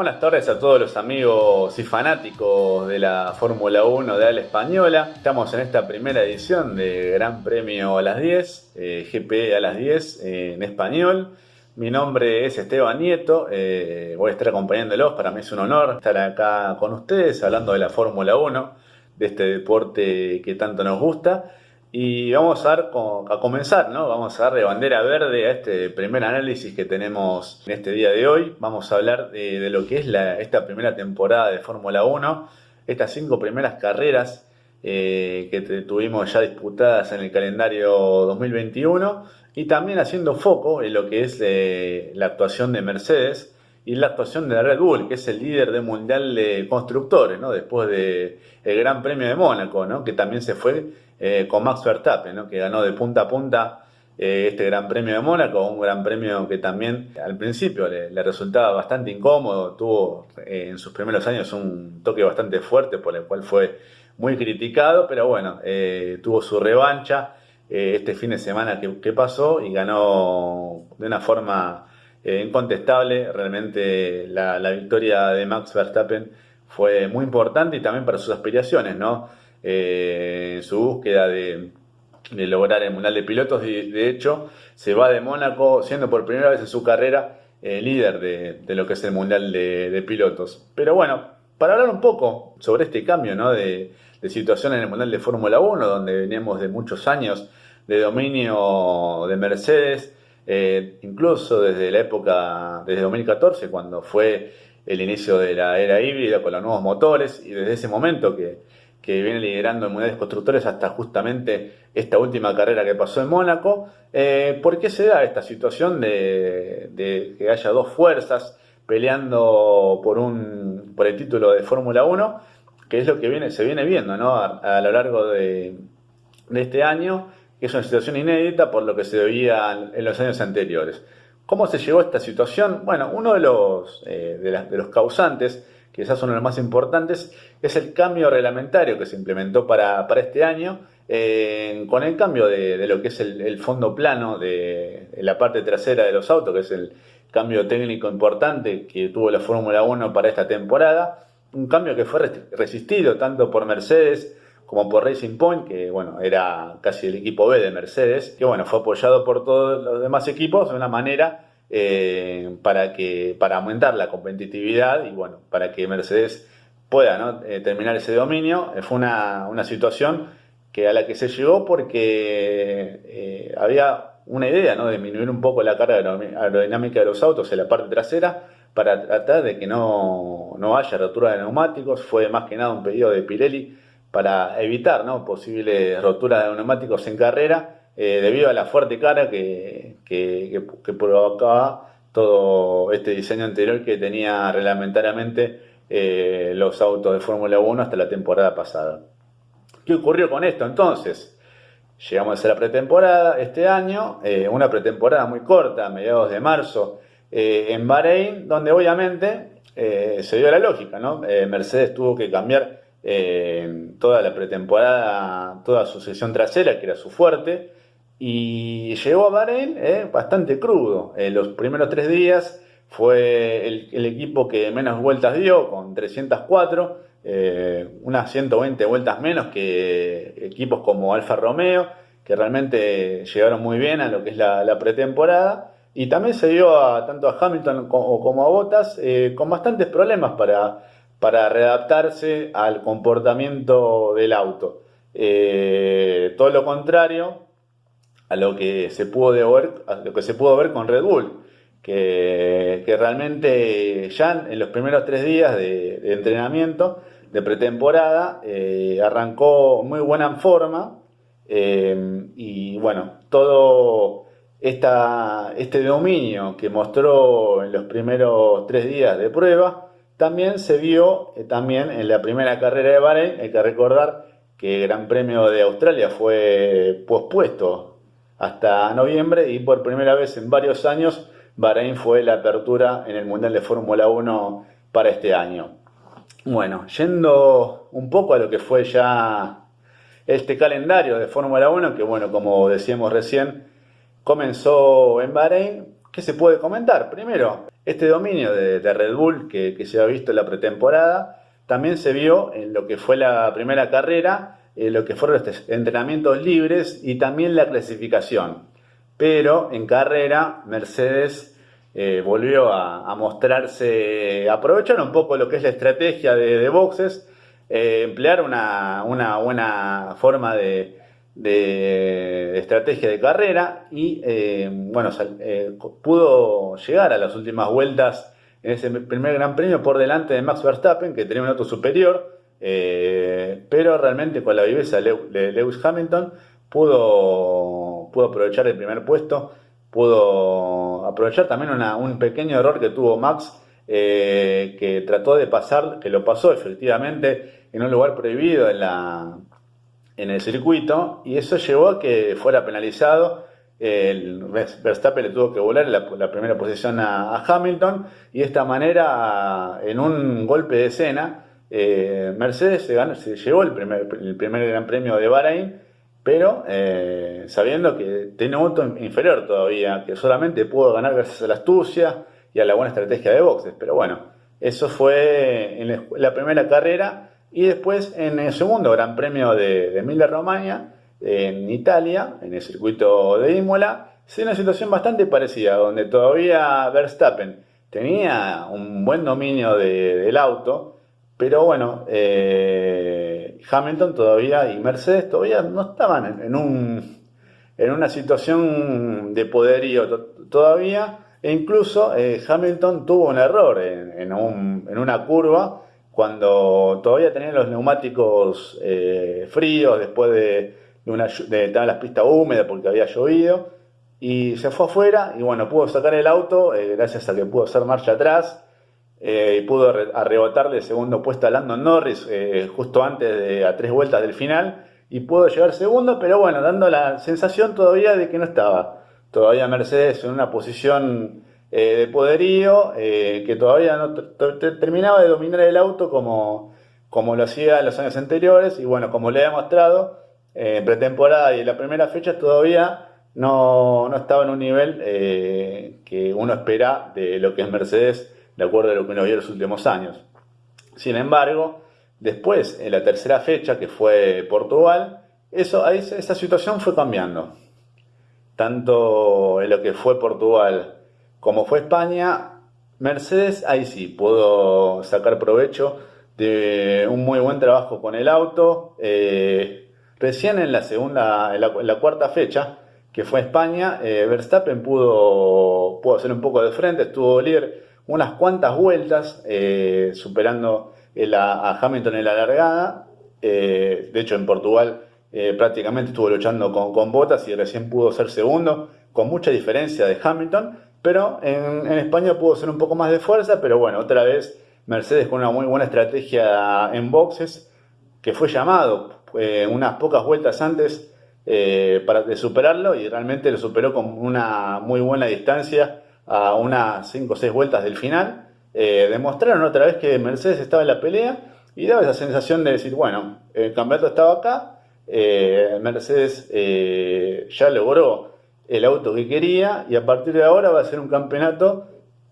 Buenas tardes a todos los amigos y fanáticos de la Fórmula 1 de Ala Española. Estamos en esta primera edición de Gran Premio a las 10, eh, GP a las 10 eh, en español. Mi nombre es Esteban Nieto, eh, voy a estar acompañándolos, para mí es un honor estar acá con ustedes hablando de la Fórmula 1, de este deporte que tanto nos gusta. Y vamos a, comenzar, ¿no? Vamos a darle bandera verde a este primer análisis que tenemos en este día de hoy. Vamos a hablar de, lo que es esta primera temporada de Fórmula 1, estas cinco primeras carreras eh, que tuvimos ya disputadas en el calendario 2021 y también haciendo foco en lo que es eh, la actuación de Mercedes y la actuación de Red Bull, que es el líder del Mundial de Constructores, ¿no? después del Gran Premio de Mónaco, ¿no? que también se fue eh, con Max Verstappen, ¿no? que ganó de punta a punta eh, este Gran Premio de Mónaco, un Gran Premio que también al principio le, resultaba bastante incómodo, tuvo eh, en sus primeros años un toque bastante fuerte por el cual fue muy criticado, pero bueno, tuvo su revancha este fin de semana que, pasó y ganó de una forma incontestable, realmente la, la victoria de Max Verstappen fue muy importante y también para sus aspiraciones, ¿no? Eh, en su búsqueda de, lograr el Mundial de Pilotos. De, hecho, se va de Mónaco siendo por primera vez en su carrera eh, líder de, lo que es el Mundial de, Pilotos. Pero bueno, para hablar un poco sobre este cambio ¿no? de, situación en el Mundial de Fórmula 1, donde veníamos de muchos años de dominio de Mercedes, eh, incluso desde la época, desde 2014, cuando fue el inicio de la era híbrida con los nuevos motores, y desde ese momento que que viene liderando en Mundiales Constructores hasta justamente esta última carrera que pasó en Mónaco. Eh, ¿Por qué se da esta situación de, que haya dos fuerzas peleando por, un, por el título de Fórmula 1? Que es lo que viene, se viene viendo a, lo largo de, este año, que es una situación inédita por lo que se veía en los años anteriores. ¿Cómo se llegó a esta situación? Bueno, uno de los, eh, de los causantes quizás uno de los más importantes, es el cambio reglamentario que se implementó para, este año, eh, con el cambio de, lo que es el, fondo plano de, la parte trasera de los autos, que es el cambio técnico importante que tuvo la Fórmula 1 para esta temporada, un cambio que fue resistido tanto por Mercedes como por Racing Point, que bueno, era casi el equipo B de Mercedes, que bueno, fue apoyado por todos los demás equipos de una manera eh, para, que, para aumentar la competitividad y bueno, para que Mercedes pueda eh, terminar ese dominio. Eh, fue una, situación que a la que se llegó porque había una idea ¿no? de disminuir un poco la carga aerodinámica de los autos en la parte trasera para tratar de que no, no haya rotura de neumáticos. Fue más que nada un pedido de Pirelli para evitar posibles roturas de neumáticos en carrera eh, debido a la fuerte cara que, provocaba todo este diseño anterior que tenía reglamentariamente eh, los autos de Fórmula 1 hasta la temporada pasada. ¿Qué ocurrió con esto entonces? Llegamos a la pretemporada este año, eh, una pretemporada muy corta, a mediados de marzo, en Bahrein, donde obviamente se dio la lógica, ¿no? Mercedes tuvo que cambiar toda la pretemporada, toda su sesión trasera, que era su fuerte, y llegó a Bahrein eh, bastante crudo. En los primeros tres días fue el, equipo que menos vueltas dio, con 304, eh, unas 120 vueltas menos que equipos como Alfa Romeo, que realmente llegaron muy bien a lo que es la, pretemporada. Y también se dio a, tanto a Hamilton como, a Bottas eh, con bastantes problemas para, para readaptarse al comportamiento del auto. todo lo contrario, a lo que se pudo ver, lo que se pudo ver con Red Bull, que, realmente ya en los primeros tres días de, entrenamiento, de pretemporada, eh, arrancó muy buena forma eh, y bueno, todo esta, este dominio que mostró en los primeros tres días de prueba, también se vio eh, también en la primera carrera de Bahrein, hay que recordar que el Gran Premio de Australia fue pospuesto hasta noviembre y por primera vez en varios años Bahrein fue la apertura en el Mundial de Fórmula 1 para este año. Bueno, yendo un poco a lo que fue ya este calendario de Fórmula 1, que bueno, como decíamos recién, comenzó en Bahrein, ¿qué se puede comentar? Primero, Este dominio de, Red Bull que, se ha visto en la pretemporada también se vio en lo que fue la primera carrera, en lo que fueron los entrenamientos libres y también la clasificación. Pero en carrera Mercedes eh, volvió a, mostrarse, aprovechar un poco lo que es la estrategia de, boxes, eh, emplear una, buena forma de, estrategia de carrera y eh, bueno, pudo llegar a las últimas vueltas en ese primer gran premio por delante de Max Verstappen, que tenía un auto superior, pero realmente con la viveza de Lewis Hamilton pudo, pudo aprovechar el primer puesto pudo aprovechar también un pequeño error que tuvo Max, eh, que trató de pasar, que lo pasó efectivamente en un lugar prohibido en, la, en el circuito, y eso llevó a que fuera penalizado. El Verstappen le tuvo que volar la, primera posición a, Hamilton, y de esta manera, en un golpe de escena, eh, Mercedes se, se llevó el primer, el primer Gran Premio de Bahrein pero eh, sabiendo que tiene un auto inferior todavía, que solamente pudo ganar gracias a la astucia y a la buena estrategia de boxes. Pero bueno, eso fue en la primera carrera y después en el segundo Gran Premio de, de Emilia-Romagna, en Italia, en el circuito de Imola, se una situación bastante parecida, donde todavía Verstappen tenía un buen dominio del auto, pero bueno, eh, Hamilton todavía y Mercedes todavía no estaban en, un, en una situación de poderío todavía. E incluso eh, Hamilton tuvo un error en, una curva cuando todavía tenían los neumáticos eh, fríos después de, una, de en las pistas húmedas porque había llovido. Y se fue afuera y bueno, pudo sacar el auto gracias a que pudo hacer marcha atrás eh, y pudo arrebotarle el segundo puesto a Landon Norris eh, justo antes de a tres vueltas del final y pudo llegar segundo, pero bueno, dando la sensación todavía de que no estaba. Todavía Mercedes en una posición eh, de poderío, que todavía no terminaba de dominar el auto como, como lo hacía en los años anteriores y bueno, como le he mostrado en pretemporada y en la primera fecha todavía no, no estaba en un nivel que uno espera de lo que es Mercedes de acuerdo a lo que uno vio en los últimos años. Sin embargo, después, en la tercera fecha, que fue Portugal, esa situación fue cambiando. Tanto en lo que fue Portugal como fue España, Mercedes ahí sí pudo sacar provecho de un muy buen trabajo con el auto. Eh, recién en la segunda, en la, cuarta fecha, que fue España, eh, Verstappen pudo, pudo hacer un poco de frente, estuvo líder unas cuantas vueltas, eh, superando a, Hamilton en la largada. Eh, de hecho, en Portugal eh, prácticamente estuvo luchando con, con, Botas y recién pudo ser segundo, con mucha diferencia de Hamilton. Pero en, España pudo ser un poco más de fuerza, pero bueno, otra vez Mercedes con una muy buena estrategia en boxes, que fue llamado unas pocas vueltas antes para de superarlo y realmente lo superó con una muy buena distancia a unas 5 o 6 vueltas del final, eh, demostraron otra vez que Mercedes estaba en la pelea y daba esa sensación de decir, bueno, el campeonato estaba acá, eh, Mercedes eh, ya logró el auto que quería y a partir de ahora va a ser un campeonato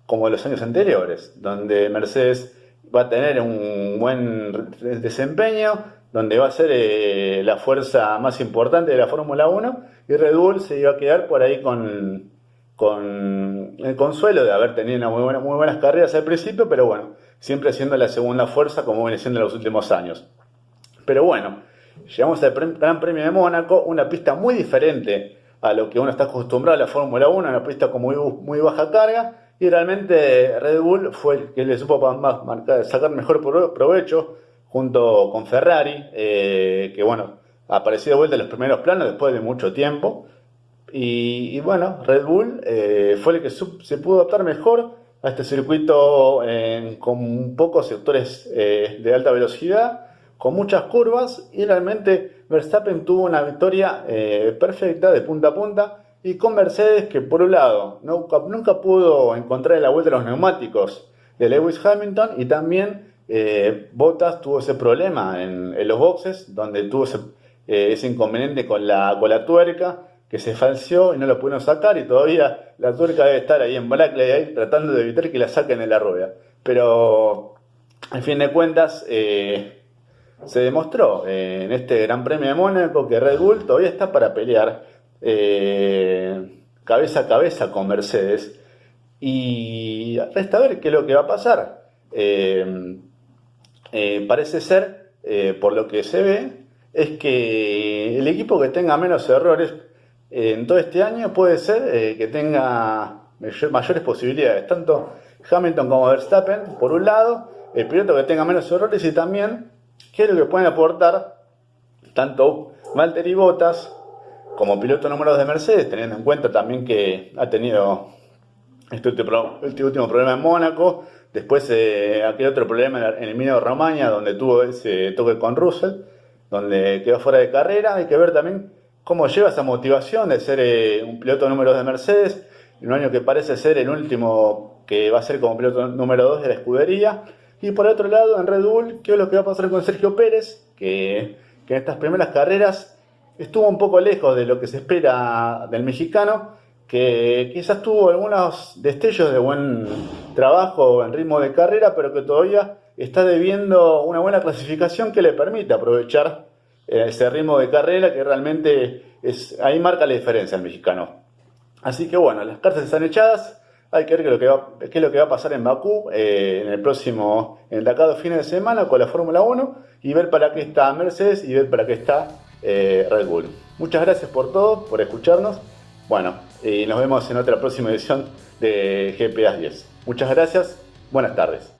como los años anteriores, donde Mercedes va a tener un buen desempeño, donde va a ser la fuerza más importante de la Fórmula 1 y Red Bull se iba a quedar por ahí con con el consuelo de haber tenido muy, buenas carreras al principio, pero bueno, siempre siendo la segunda fuerza como viene siendo en los últimos años. Pero bueno, llegamos al Gran Premio de Mónaco, una pista muy diferente a lo que uno está acostumbrado a la Fórmula 1, una pista con muy, muy baja carga, y realmente Red Bull fue el que le supo sacar mejor provecho junto con Ferrari, eh, que bueno, apareció de vuelta en los primeros planos después de mucho tiempo. Y, bueno, Red Bull eh, fue el que se pudo adaptar mejor a este circuito con pocos sectores eh, de alta velocidad, con muchas curvas y realmente Verstappen tuvo una victoria eh, perfecta de punta a punta y con Mercedes que por un lado nunca, nunca pudo encontrar la vuelta de los neumáticos de Lewis Hamilton y también Bottas tuvo ese problema en, los boxes donde tuvo ese, ese inconveniente con la, con la tuerca que se falseó y no lo pudieron sacar y todavía la tuerca debe estar ahí en Blackley ahí tratando de evitar que la saquen de la rueda. Pero, en fin de cuentas, eh, se demostró eh, en este Gran Premio de Mónaco que Red Bull todavía está para pelear eh, cabeza a cabeza con Mercedes y resta ver qué es lo que va a pasar. parece ser, por lo que se ve, es que el equipo que tenga menos errores en todo este año puede ser eh, que tenga mayores posibilidades, tanto Hamilton como Verstappen, por un lado, el piloto que tenga menos errores y también qué es lo que pueden aportar tanto Valtteri Bottas como piloto número 2 de Mercedes, teniendo en cuenta también que ha tenido este último, este problema en Mónaco, después eh, aquel otro problema en el Emilio de Romagna, donde tuvo ese toque con Russell, donde quedó fuera de carrera, hay que ver también cómo lleva esa motivación de ser eh, un piloto número 2 de Mercedes, en un año que parece ser el último que va a ser como piloto número 2 de la escudería. Y por otro lado, en Red Bull, ¿qué es lo que va a pasar con Sergio Pérez? Que, en estas primeras carreras estuvo un poco lejos de lo que se espera del mexicano, que quizás tuvo algunos destellos de buen trabajo en ritmo de carrera, pero que todavía está debiendo una buena clasificación que le permite aprovechar ese ritmo de carrera que realmente es, ahí marca la diferencia el mexicano. Así que bueno, las cartas están echadas, hay que ver qué es lo que va, a pasar en Bakú eh, en el próximo, en el cada fin de semana con la Fórmula 1 y ver para qué está Mercedes y ver para qué está eh, Red Bull. Muchas gracias por todo, por escucharnos. Bueno, y nos vemos en otra próxima edición de GPA 10. Muchas gracias, buenas tardes.